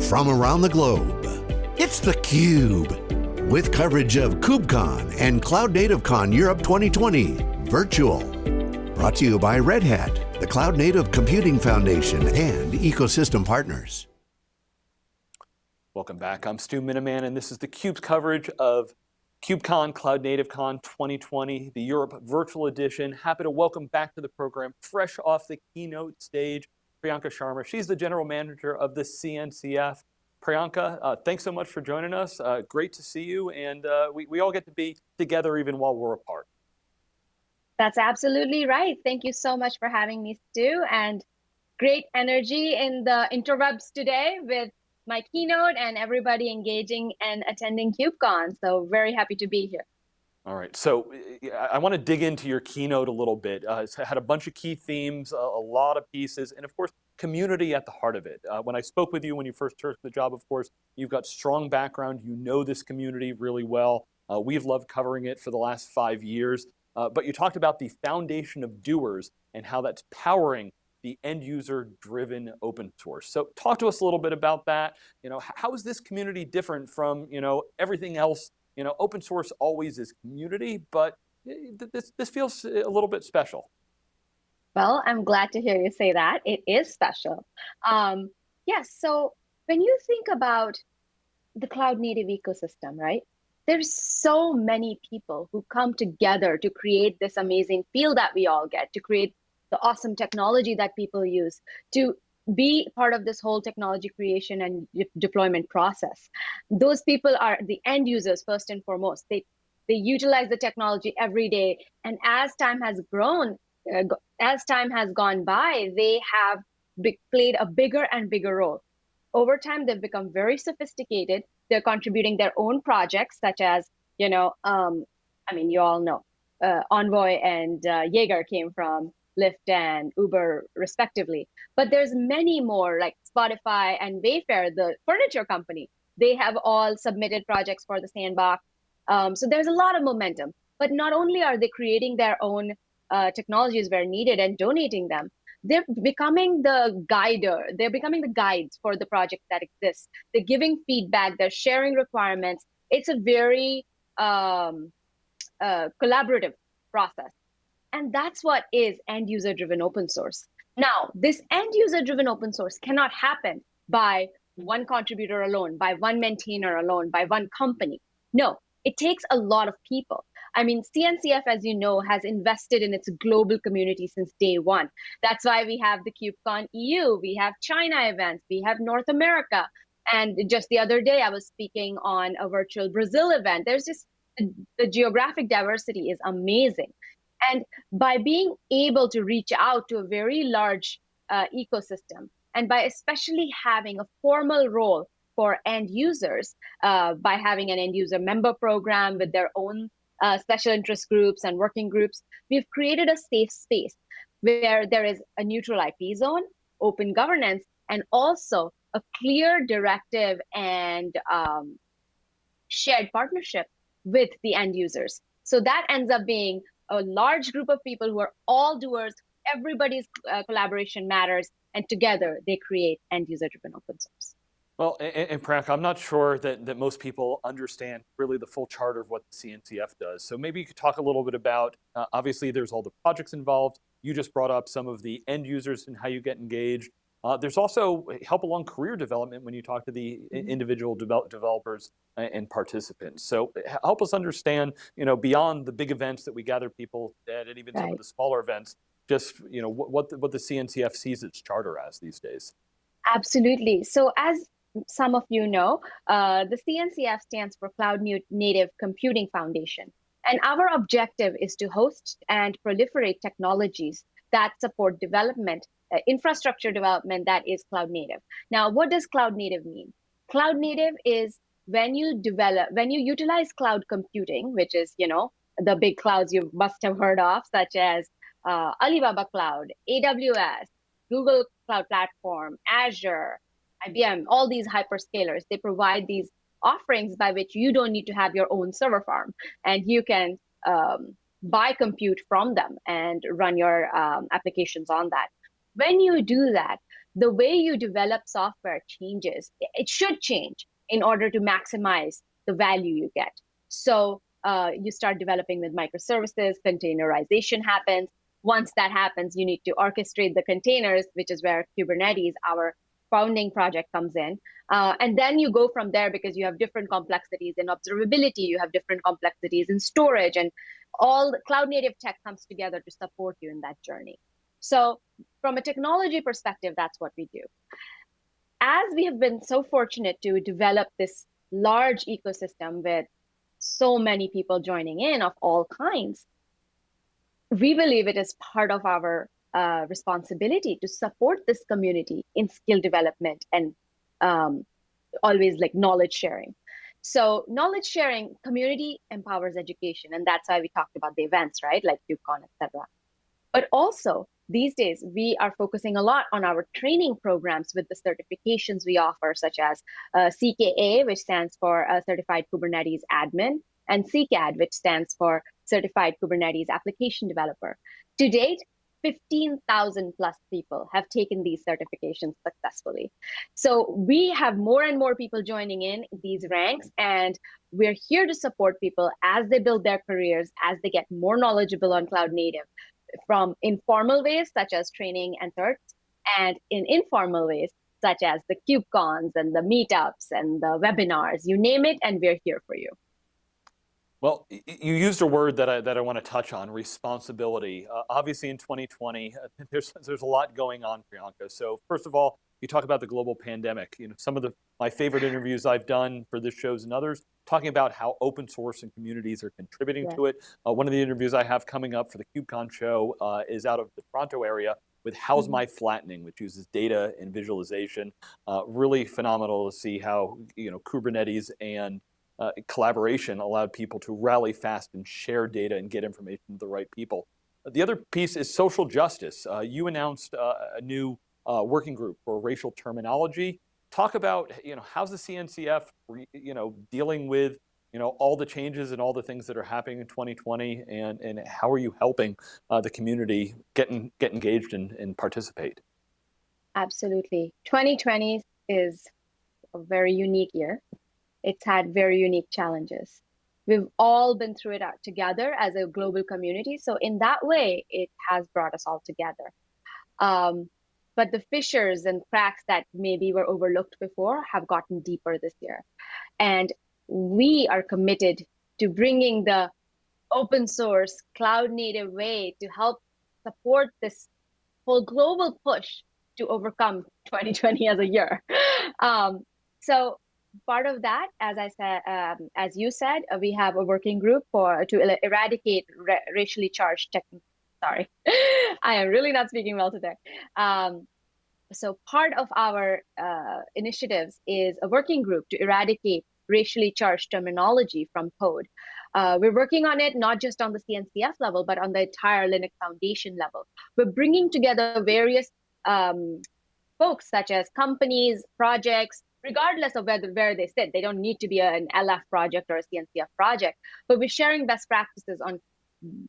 from around the globe. It's theCUBE, with coverage of KubeCon and Cloud Native Con Europe 2020, virtual. Brought to you by Red Hat, the Cloud Native Computing Foundation, and ecosystem partners. Welcome back, I'm Stu Miniman, and this is theCUBE's coverage of KubeCon Cloud Native Con 2020, the Europe Virtual Edition. Happy to welcome back to the program, fresh off the keynote stage, Priyanka Sharma. She's the General Manager of the CNCF. Priyanka, uh, thanks so much for joining us. Uh, great to see you, and uh, we, we all get to be together even while we're apart. That's absolutely right. Thank you so much for having me, Stu, and great energy in the interwebs today with my keynote and everybody engaging and attending KubeCon. So very happy to be here. All right, so I want to dig into your keynote a little bit. Uh, it's had a bunch of key themes, a, a, lot of pieces, and of course, community at the heart of it. Uh, when I spoke with you when you first took the job, of course, you've got strong background, you know this community really well. Uh, we've loved covering it for the last five years, uh, but you talked about the foundation of doers and how that's powering the end user driven open source. So talk to us a little bit about that. You know, how is this community different from you know, everything else? You know, open source always is community, but this, this feels a little bit special. Well, I'm glad to hear you say that. It is special. Um, yes, so when you think about the cloud native ecosystem, right? There's so many people who come together to create this amazing feel that we all get, to create the awesome technology that people use to be part of this whole technology creation and deployment process. Those people are the end users first and foremost. They they utilize the technology every day, and as time has grown, uh, as time has gone by, they have played a bigger and bigger role. Over time, they've become very sophisticated. They're contributing their own projects, such as you know, um, I mean, you all know, uh, Envoy and uh, Jaeger came from Lyft and Uber respectively. But there's many more like Spotify and Wayfair, the furniture company. They have all submitted projects for the sandbox. Um, so there's a lot of momentum. But not only are they creating their own uh, technologies where needed and donating them, they're becoming the guider. They're becoming the guides for the project that exists. They're giving feedback. They're sharing requirements. It's a very um, uh, collaborative process. And that's what is end user driven open source. Now, this end user driven open source cannot happen by one contributor alone, by one maintainer alone, by one company. No, it takes a lot of people. I mean, CNCF, as you know, has invested in its global community since day one. That's why we have the KubeCon EU, we have China events, we have North America. And just the other day, I was speaking on a virtual Brazil event. There's just the geographic diversity is amazing. And by being able to reach out to a very large uh, ecosystem, and by especially having a formal role for end users, uh, by having an end user member program with their own uh, special interest groups and working groups, we've created a safe space where there is a neutral IP zone, open governance, and also a clear directive and um, shared partnership with the end users. So that ends up being a large group of people who are all doers. Everybody's uh, collaboration matters, and together they create end user driven open source. Well, and, and I'm not sure that, that most people understand really the full charter of what the CNCF does. So maybe you could talk a little bit about, uh, obviously there's all the projects involved. You just brought up some of the end users and how you get engaged. Uh, there's also help along career development when you talk to the mm-hmm. individual develop developers and participants. So help us understand, you know, beyond the big events that we gather people at and even right. some of the smaller events, just, you know, what, what the, what the CNCF sees its charter as these days. Absolutely. So as some of you know, uh, the CNCF stands for Cloud Native Computing Foundation. And our objective is to host and proliferate technologies that support development infrastructure development that is cloud native. Now, what does cloud native mean? Cloud native is when you develop, when you utilize cloud computing, which is, you know, the big clouds you must have heard of, such as uh, Alibaba Cloud, AWS, Google Cloud Platform, Azure, IBM, all these hyperscalers, they provide these offerings by which you don't need to have your own server farm and you can um, buy compute from them and run your um, applications on that. When you do that, the way you develop software changes. It should change in order to maximize the value you get. So uh, you start developing with microservices, containerization happens. Once that happens, you need to orchestrate the containers, which is where Kubernetes, our founding project comes in. Uh, and then you go from there because you have different complexities in observability, you have different complexities in storage, and all cloud native tech comes together to support you in that journey. So from a technology perspective, that's what we do. As we have been so fortunate to develop this large ecosystem with so many people joining in of all kinds, we believe it is part of our uh, responsibility to support this community in skill development and um, always like knowledge sharing. So knowledge sharing, community empowers education, and that's why we talked about the events, right, like KubeCon, etc. But also these days, we are focusing a lot on our training programs with the certifications we offer, such as uh, CKA, which stands for uh, Certified Kubernetes Admin, and CKAD, which stands for Certified Kubernetes Application Developer. To date, 15,000 plus people have taken these certifications successfully. So we have more and more people joining in these ranks, and we're here to support people as they build their careers, as they get more knowledgeable on cloud native, from informal ways such as training and certs, and in informal ways such as the KubeCons and the meetups and the webinars, you name it, and we're here for you. Well, you used a word that I, that I want to touch on, responsibility. Uh, obviously in 2020, uh, there's, there's a lot going on, Priyanka. So first of all, you talk about the global pandemic. You know, some of the my favorite interviews I've done for this shows and others, talking about how open source and communities are contributing yeah. to it. Uh, one of the interviews I have coming up for the KubeCon show uh, is out of the Toronto area with How's mm-hmm. My Flattening, which uses data and visualization. Uh, really phenomenal to see how you know Kubernetes and uh, collaboration allowed people to rally fast and share data and get information to the right people. The other piece is social justice. Uh, you announced uh, a new uh, working group for racial terminology. Talk about, you know, how's the CNCF, you know, dealing with, you know, all the changes and all the things that are happening in 2020, and and how are you helping uh, the community get in, get engaged and, and participate? Absolutely, 2020 is a very unique year it's had very unique challenges. We've all been through it out together as a global community. So in that way, it has brought us all together. Um, but the fissures and cracks that maybe were overlooked before have gotten deeper this year. And we are committed to bringing the open source cloud native way to help support this whole global push to overcome 2020 as a year. Um, so part of that, as I said, um, as you said, we have a working group for to eradicate racially charged tech. Sorry, I am really not speaking well today. Um, so part of our uh, initiatives is a working group to eradicate racially charged terminology from code. Uh, we're working on it not just on the CNCF level, but on the entire Linux Foundation level. We're bringing together various um, folks such as companies, projects, regardless of whether where they sit. They don't need to be an LF project or a CNCF project, but we're sharing best practices on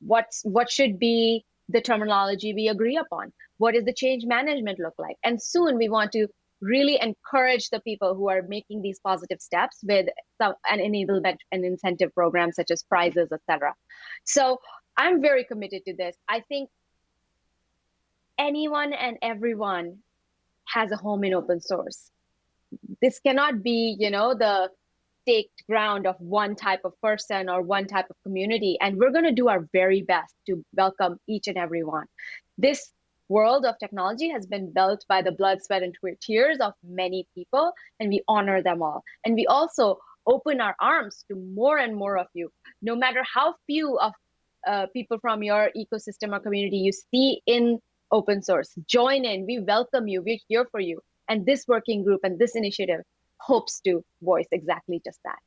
what's what should be the terminology we agree upon. What does the change management look like? And soon we want to really encourage the people who are making these positive steps with some, an enablement and incentive program such as prizes, etc. So I'm very committed to this. I think anyone and everyone has a home in open source this cannot be, you know, the staked ground of one type of person or one type of community. And we're going to do our very best to welcome each and every one. This world of technology has been built by the blood, sweat, and tears of many people, and we honor them all. And we also open our arms to more and more of you, no matter how few of uh, people from your ecosystem or community you see in open source. Join in. We welcome you. We're here for you. And this working group and this initiative hopes to voice exactly just that.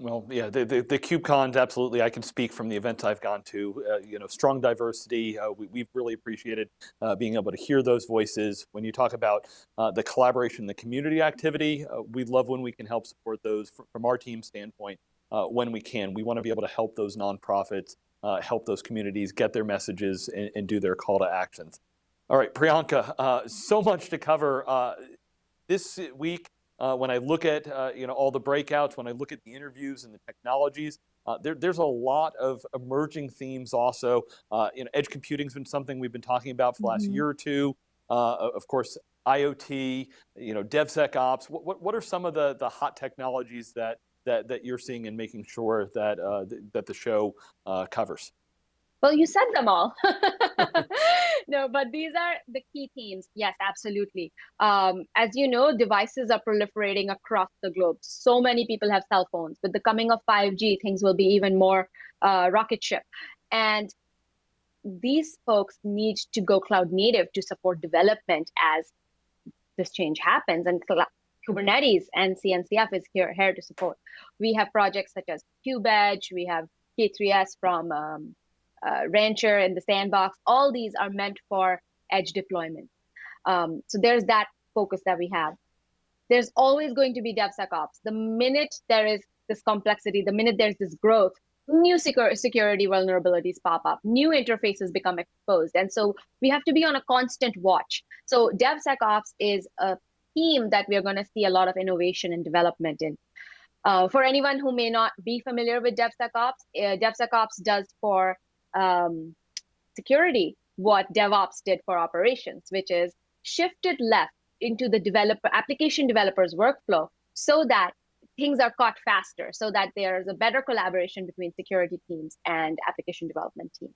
Well, yeah, the, the, the KubeCons, absolutely. I can speak from the events I've gone to, uh, you know, strong diversity. Uh, we, have really appreciated uh, being able to hear those voices. When you talk about uh, the collaboration, the community activity, uh, we love when we can help support those from our team standpoint uh, when we can. We want to be able to help those nonprofits, help those communities get their messages and, and do their call to actions. All right, Priyanka, so much to cover. This week, uh, when I look at uh, you know all the breakouts, when I look at the interviews and the technologies, uh, there, there's a lot of emerging themes also. Uh, you know, edge computing's been something we've been talking about for the last mm -hmm. year or two. Uh, of course, IoT, you know, DevSecOps. What, what, what are some of the, the hot technologies that, that, that you're seeing and making sure that, uh, th that the show covers? Well, you said them all. no, but these are the key themes. Yes, absolutely. Um, as you know, devices are proliferating across the globe. So many people have cell phones. With the coming of 5G, things will be even more uh, rocket ship. And these folks need to go cloud native to support development as this change happens. And Kubernetes and CNCF is here, here to support. We have projects such as KubeEdge. We have K3S from um, uh, Rancher and the Sandbox, all these are meant for edge deployment. Um, so there's that focus that we have. There's always going to be DevSecOps. The minute there is this complexity, the minute there's this growth, new security vulnerabilities pop up, new interfaces become exposed. And so we have to be on a constant watch. So DevSecOps is a theme that we are going to see a lot of innovation and development in. Uh, for anyone who may not be familiar with DevSecOps, uh, DevSecOps does for um, security what DevOps did for operations, which is shifted left into the developer application developers workflow so that things are caught faster, so that there's a better collaboration between security teams and application development teams.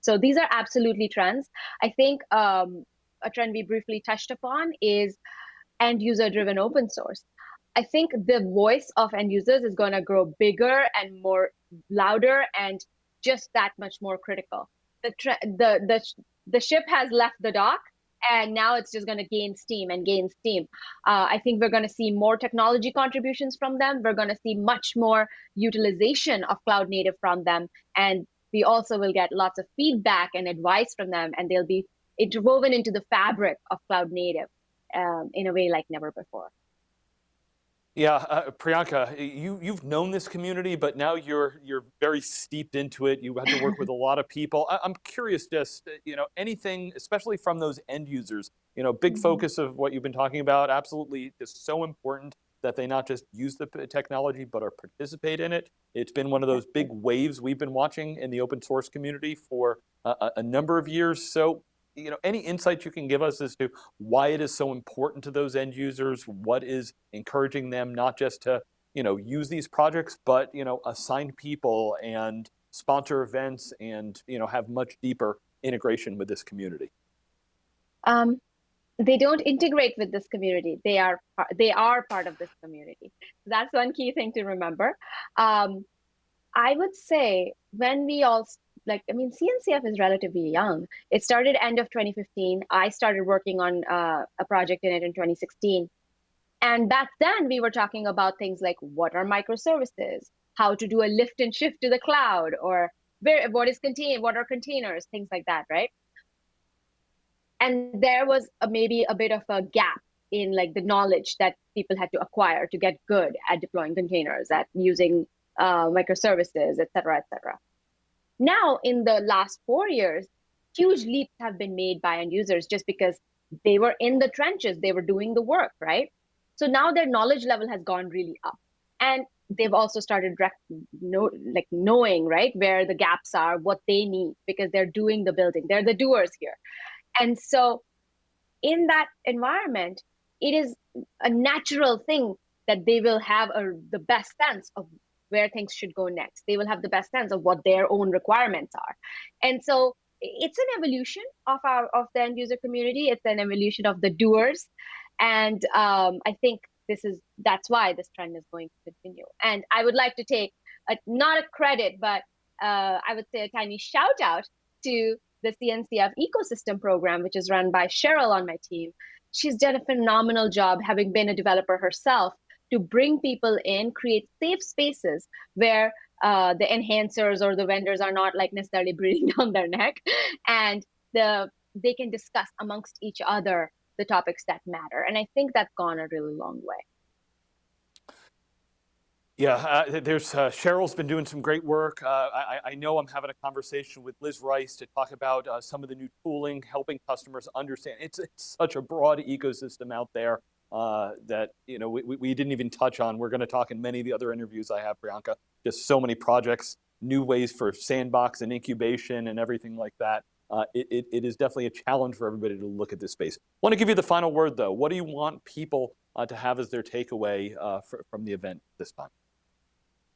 So these are absolutely trends. I think um, a trend we briefly touched upon is end user driven open source. I think the voice of end users is going to grow bigger and more louder and just that much more critical. The the the the ship has left the dock, and now it's just going to gain steam and gain steam. Uh, I think we're going to see more technology contributions from them. We're going to see much more utilization of cloud native from them, and we also will get lots of feedback and advice from them, and they'll be interwoven into the fabric of cloud native um, in a way like never before. Yeah, uh, Priyanka, you you've known this community, but now you're you're very steeped into it. You have to work with a lot of people. I, am curious, just uh, you know, anything, especially from those end users. You know, big mm -hmm. focus of what you've been talking about. Absolutely, is so important that they not just use the technology, but are participate in it. It's been one of those big waves we've been watching in the open source community for a, a number of years. So you know, any insights you can give us as to why it is so important to those end users, what is encouraging them not just to, you know, use these projects, but, you know, assign people and sponsor events and, you know, have much deeper integration with this community? Um, they don't integrate with this community. They are they are part of this community. That's one key thing to remember. Um, I would say when we all like i mean cncf is relatively young. It started end of 2015 i started working on uh, a project in it in 2016 and back then we were talking about things like what are microservices? How to do a lift and shift to the cloud? Or where what is contained what are containers? Things like that right? And there was a, maybe a bit of a gap in like the knowledge that people had to acquire to get good at deploying containers at using uh, microservices et cetera et cetera now, in the last four years, huge leaps have been made by end users just because they were in the trenches, they were doing the work, right? So now their knowledge level has gone really up. And they've also started know, like knowing, right, where the gaps are, what they need, because they're doing the building. They're the doers here. And so in that environment, it is a natural thing that they will have a, the best sense of where things should go next. They will have the best sense of what their own requirements are. And so it's an evolution of our of the end user community. It's an evolution of the doers. And um, I think this is that's why this trend is going to continue. And I would like to take a, not a credit, but uh, I would say a tiny shout out to the CNCF ecosystem program, which is run by Cheryl on my team. She's done a phenomenal job having been a developer herself to bring people in, create safe spaces where uh, the enhancers or the vendors are not like necessarily breathing down their neck, and the they can discuss amongst each other the topics that matter. And I think that's gone a really long way. Yeah, uh, there's uh, Cheryl's been doing some great work. Uh, I, I, know I'm having a conversation with Liz Rice to talk about uh, some of the new tooling, helping customers understand. It's, it's such a broad ecosystem out there uh, that you know we, we didn't even touch on. We're going to talk in many of the other interviews I have, Priyanka. Just so many projects, new ways for sandbox and incubation and everything like that. Uh, it, it, it is definitely a challenge for everybody to look at this space. want to give you the final word though. What do you want people to have as their takeaway for, from the event this time?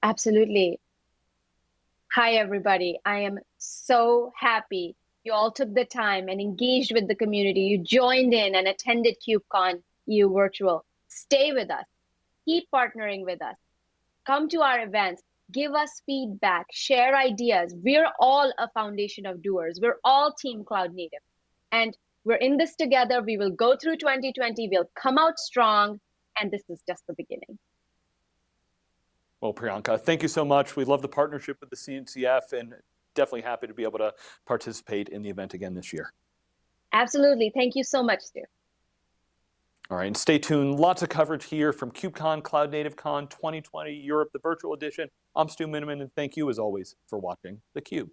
Absolutely. Hi, everybody. I am so happy you all took the time and engaged with the community. You joined in and attended KubeCon EU Virtual. Stay with us. Keep partnering with us. Come to our events. Give us feedback. Share ideas. We're all a foundation of doers. We're all Team Cloud Native. And we're in this together. We will go through 2020. We'll come out strong. And this is just the beginning. Well, Priyanka, thank you so much. We love the partnership with the CNCF and definitely happy to be able to participate in the event again this year. Absolutely. Thank you so much, Stu. All right, and stay tuned. Lots of coverage here from KubeCon, Cloud Native Con 2020 Europe, the virtual edition. I'm Stu Miniman, and thank you as always for watching theCUBE.